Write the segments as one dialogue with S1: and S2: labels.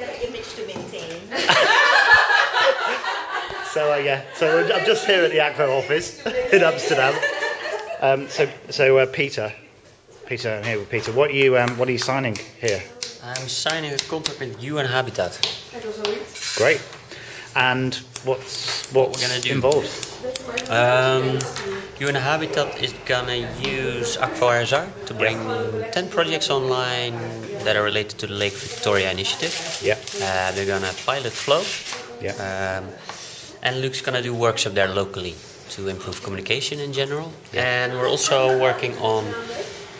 S1: have an image to maintain.
S2: So uh, yeah, so I'm just here at the Akvo office in Amsterdam. Um, so so uh, Peter, Peter, I'm here with Peter. What are you um, what are you signing here?
S3: I'm signing a contract with UN Habitat.
S2: Great. And what's what's
S3: we're gonna do?
S2: involved?
S3: Um, UN Habitat is gonna use Akvo RSR to bring 10 projects online that are related to the Lake Victoria initiative.
S2: Yeah.
S3: Uh, they're gonna pilot flow.
S2: Yeah.
S3: Um, and Luke's gonna do workshops there locally to improve communication in general. Yeah. And we're also working on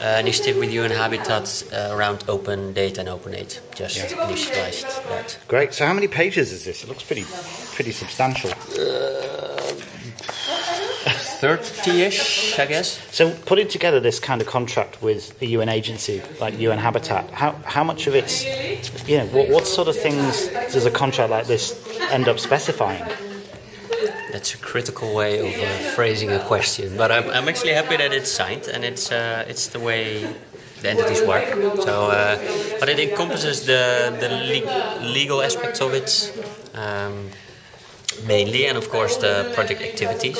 S3: uh, initiative with UN Habitat uh, around open data and open aid. Just initialized that.
S2: Great. So how many pages is this? It looks pretty pretty substantial.
S3: 30-ish, I guess.
S2: So putting together this kind of contract with a UN agency like UN Habitat, how how much of it's you know what what sort of things does a contract like this end up specifying?
S3: That's a critical way of uh, phrasing a question, but I'm, I'm actually happy that it's signed and it's uh, it's the way the entities work. So, uh, but it encompasses the the le- legal aspects of it um, mainly, and of course the project activities.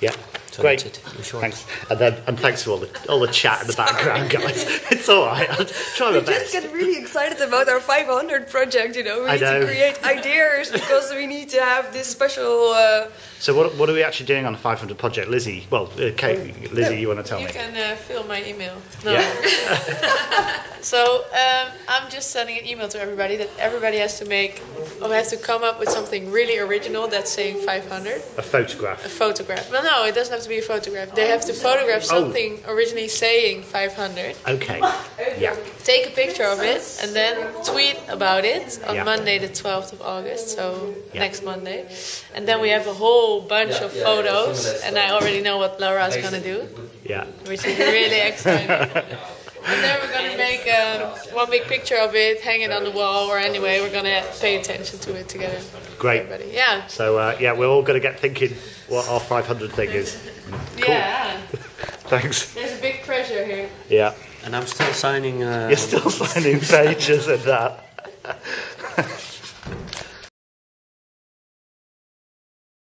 S2: Yeah.
S3: So
S2: Great.
S3: that's it, in short.
S2: Thanks. And then and thanks for all the all the chat in the background, guys. It's all right. I'll try my
S4: We just get really excited about our 500 project, you know. We
S2: I
S4: need
S2: know.
S4: to create ideas because we need to have this special. Uh,
S2: So what what are we actually doing on the 500 project, Lizzie? Well, uh, Kate, Lizzie, you want to tell
S5: You
S2: me?
S5: can uh, fill my email. No.
S2: Yeah.
S5: So um, I'm just sending an email to everybody that everybody has to make or has to come up with something really original that's saying 500.
S2: A photograph.
S5: A photograph. Well, no, it doesn't have to be a photograph. They have to photograph
S2: Oh.
S5: something originally saying 500.
S2: Okay. Yeah.
S5: Take a picture of it and then tweet about it on
S2: Yeah.
S5: Monday, the 12th of August. So
S2: Yeah.
S5: next Monday, and then we have a whole bunch of photos, and I already know what Laura's gonna do.
S2: Yeah.
S5: which is really exciting. and then we're gonna make um, one big picture of it, hang it on the wall, or anyway, we're gonna pay attention to it together.
S2: Great.
S5: Everybody, yeah,
S2: So uh, yeah, we're all going to get thinking what our 500 thing is.
S5: yeah.
S2: Thanks.
S5: There's a big pressure here.
S2: Yeah.
S3: And I'm still signing. Uh,
S2: You're still signing pages and that.